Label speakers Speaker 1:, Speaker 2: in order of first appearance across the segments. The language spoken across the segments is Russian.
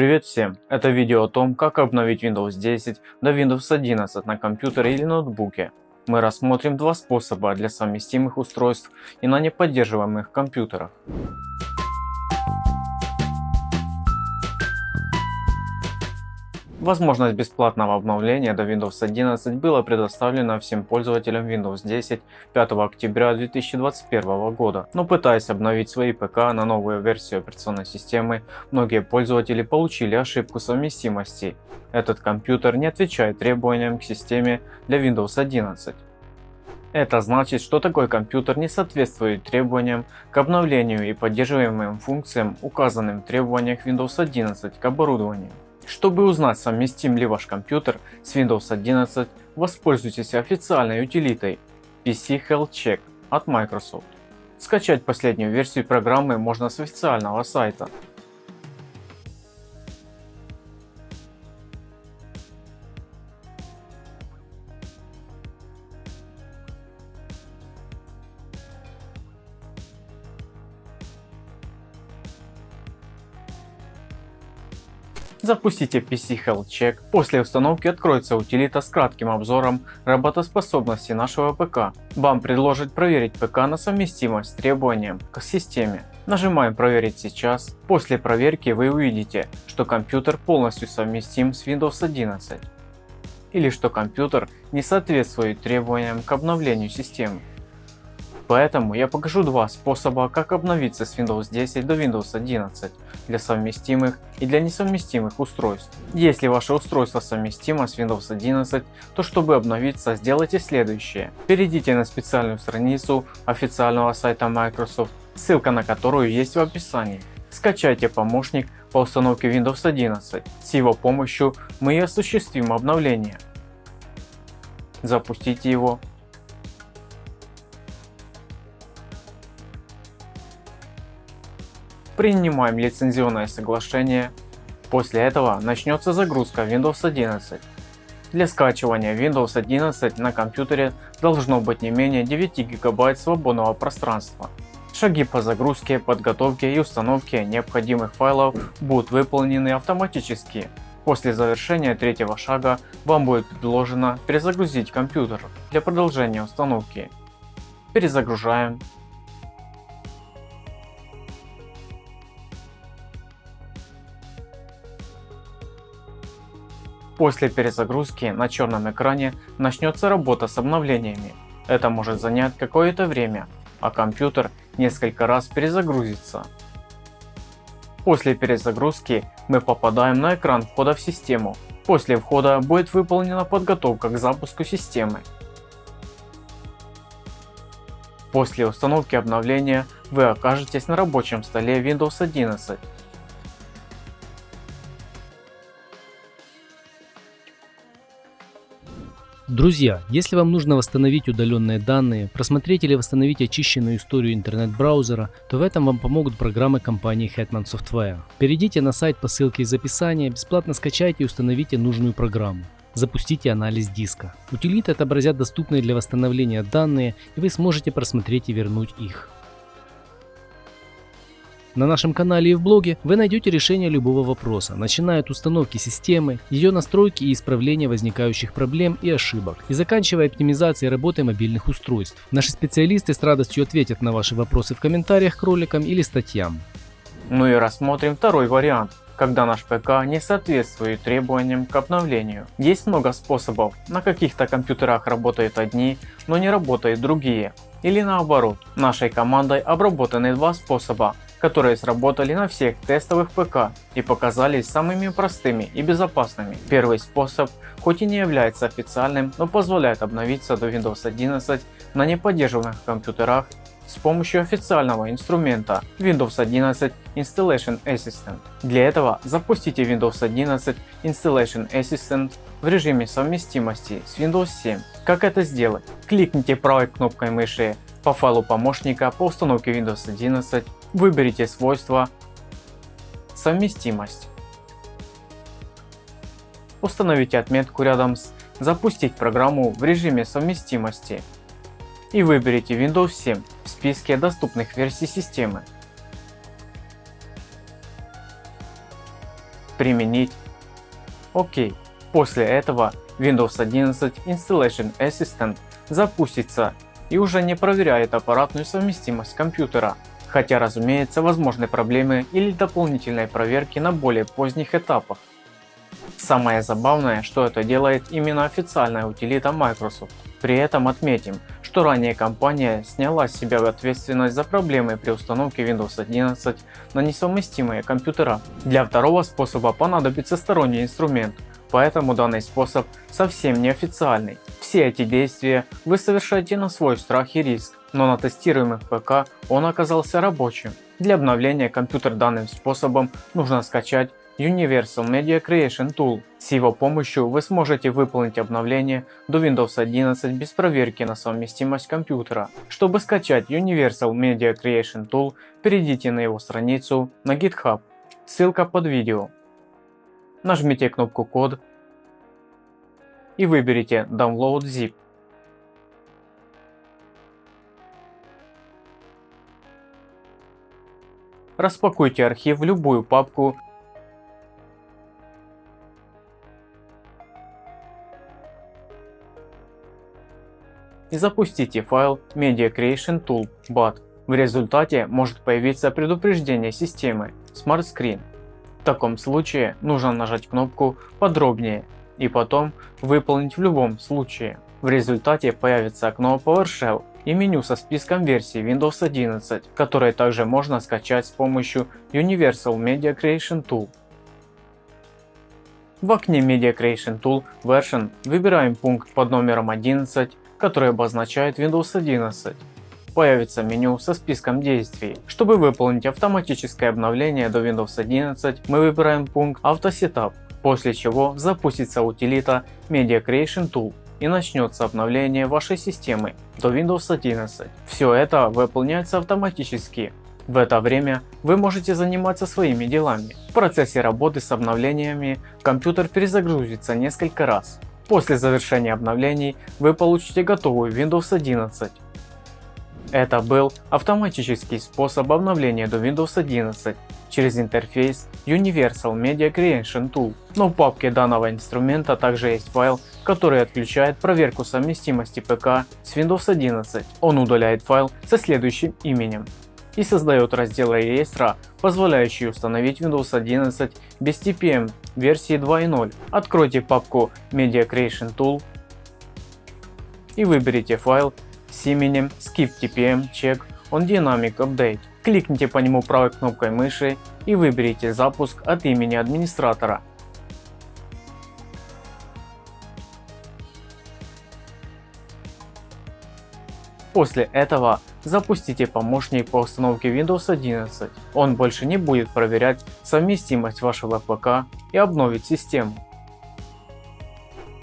Speaker 1: Привет всем! Это видео о том, как обновить Windows 10 до Windows 11 на компьютере или ноутбуке. Мы рассмотрим два способа для совместимых устройств и на неподдерживаемых компьютерах. Возможность бесплатного обновления до Windows 11 была предоставлена всем пользователям Windows 10 5 октября 2021 года, но пытаясь обновить свои ПК на новую версию операционной системы, многие пользователи получили ошибку совместимости. Этот компьютер не отвечает требованиям к системе для Windows 11. Это значит, что такой компьютер не соответствует требованиям к обновлению и поддерживаемым функциям, указанным в требованиях Windows 11 к оборудованию. Чтобы узнать, совместим ли ваш компьютер с Windows 11, воспользуйтесь официальной утилитой PC Health Check от Microsoft. Скачать последнюю версию программы можно с официального сайта. Запустите PC Health Check. После установки откроется утилита с кратким обзором работоспособности нашего ПК. Вам предложат проверить ПК на совместимость с требованием к системе. Нажимаем проверить сейчас. После проверки вы увидите, что компьютер полностью совместим с Windows 11 или что компьютер не соответствует требованиям к обновлению системы. Поэтому я покажу два способа, как обновиться с Windows 10 до Windows 11 для совместимых и для несовместимых устройств. Если ваше устройство совместимо с Windows 11, то чтобы обновиться, сделайте следующее. Перейдите на специальную страницу официального сайта Microsoft, ссылка на которую есть в описании. Скачайте помощник по установке Windows 11. С его помощью мы и осуществим обновление. Запустите его Принимаем лицензионное соглашение. После этого начнется загрузка Windows 11. Для скачивания Windows 11 на компьютере должно быть не менее 9 гигабайт свободного пространства. Шаги по загрузке, подготовке и установке необходимых файлов будут выполнены автоматически. После завершения третьего шага вам будет предложено перезагрузить компьютер для продолжения установки. Перезагружаем. После перезагрузки на черном экране начнется работа с обновлениями. Это может занять какое-то время, а компьютер несколько раз перезагрузится. После перезагрузки мы попадаем на экран входа в систему. После входа будет выполнена подготовка к запуску системы. После установки обновления вы окажетесь на рабочем столе Windows 11
Speaker 2: Друзья, если вам нужно восстановить удаленные данные, просмотреть или восстановить очищенную историю интернет-браузера, то в этом вам помогут программы компании Hetman Software. Перейдите на сайт по ссылке из описания, бесплатно скачайте и установите нужную программу. Запустите анализ диска. Утилиты отобразят доступные для восстановления данные и вы сможете просмотреть и вернуть их. На нашем канале и в блоге вы найдете решение любого вопроса, начиная от установки системы, ее настройки и исправления возникающих проблем и ошибок, и заканчивая оптимизацией работы мобильных устройств. Наши специалисты с радостью ответят на ваши вопросы в комментариях к роликам или статьям.
Speaker 1: Ну и рассмотрим второй вариант когда наш ПК не соответствует требованиям к обновлению. Есть много способов, на каких-то компьютерах работают одни, но не работают другие. Или наоборот, нашей командой обработаны два способа, которые сработали на всех тестовых ПК и показались самыми простыми и безопасными. Первый способ хоть и не является официальным, но позволяет обновиться до Windows 11 на неподдерживаемых компьютерах с помощью официального инструмента Windows 11 Installation Assistant. Для этого запустите Windows 11 Installation Assistant в режиме совместимости с Windows 7. Как это сделать? Кликните правой кнопкой мыши по файлу помощника по установке Windows 11 Выберите свойства «Совместимость». Установите отметку рядом с «Запустить программу в режиме совместимости» и выберите Windows 7 в списке доступных версий системы. Применить. ОК. После этого Windows 11 Installation Assistant запустится и уже не проверяет аппаратную совместимость компьютера, хотя разумеется возможны проблемы или дополнительные проверки на более поздних этапах. Самое забавное, что это делает именно официальная утилита Microsoft. При этом отметим, что ранее компания сняла с себя ответственность за проблемы при установке Windows 11 на несовместимые компьютера. Для второго способа понадобится сторонний инструмент, поэтому данный способ совсем неофициальный. Все эти действия вы совершаете на свой страх и риск, но на тестируемых ПК он оказался рабочим. Для обновления компьютер данным способом нужно скачать Universal Media Creation Tool. С его помощью вы сможете выполнить обновление до Windows 11 без проверки на совместимость компьютера. Чтобы скачать Universal Media Creation Tool, перейдите на его страницу на GitHub, ссылка под видео. Нажмите кнопку код и выберите Download Zip. Распакуйте архив в любую папку и запустите файл Media Creation Tool BAT. В результате может появиться предупреждение системы Smart Screen. В таком случае нужно нажать кнопку «Подробнее» и потом «Выполнить в любом случае». В результате появится окно PowerShell и меню со списком версий Windows 11, которые также можно скачать с помощью Universal Media Creation Tool. В окне Media Creation Tool Version выбираем пункт под номером 11 который обозначает Windows 11. Появится меню со списком действий. Чтобы выполнить автоматическое обновление до Windows 11, мы выбираем пункт Auto Setup, после чего запустится утилита Media Creation Tool и начнется обновление вашей системы до Windows 11. Все это выполняется автоматически. В это время вы можете заниматься своими делами. В процессе работы с обновлениями компьютер перезагрузится несколько раз. После завершения обновлений вы получите готовую Windows 11. Это был автоматический способ обновления до Windows 11 через интерфейс Universal Media Creation Tool. Но в папке данного инструмента также есть файл, который отключает проверку совместимости ПК с Windows 11. Он удаляет файл со следующим именем и создает раздел реестра, позволяющий установить Windows 11 без TPM версии 2.0. Откройте папку Media Creation Tool и выберите файл с именем Skip TPM Check on Dynamic Update. Кликните по нему правой кнопкой мыши и выберите запуск от имени администратора. После этого запустите помощник по установке Windows 11. Он больше не будет проверять совместимость вашего ПК и обновит систему.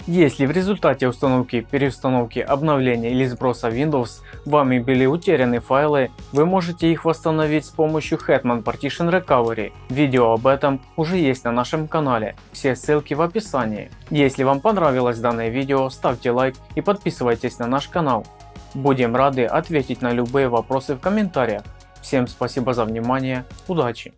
Speaker 1: Если в результате установки, переустановки, обновления или сброса Windows вами были утеряны файлы, вы можете их восстановить с помощью Hetman Partition Recovery. Видео об этом уже есть на нашем канале, все ссылки в описании. Если вам понравилось данное видео, ставьте лайк и подписывайтесь на наш канал. Будем рады ответить на любые вопросы в комментариях. Всем спасибо за внимание, удачи!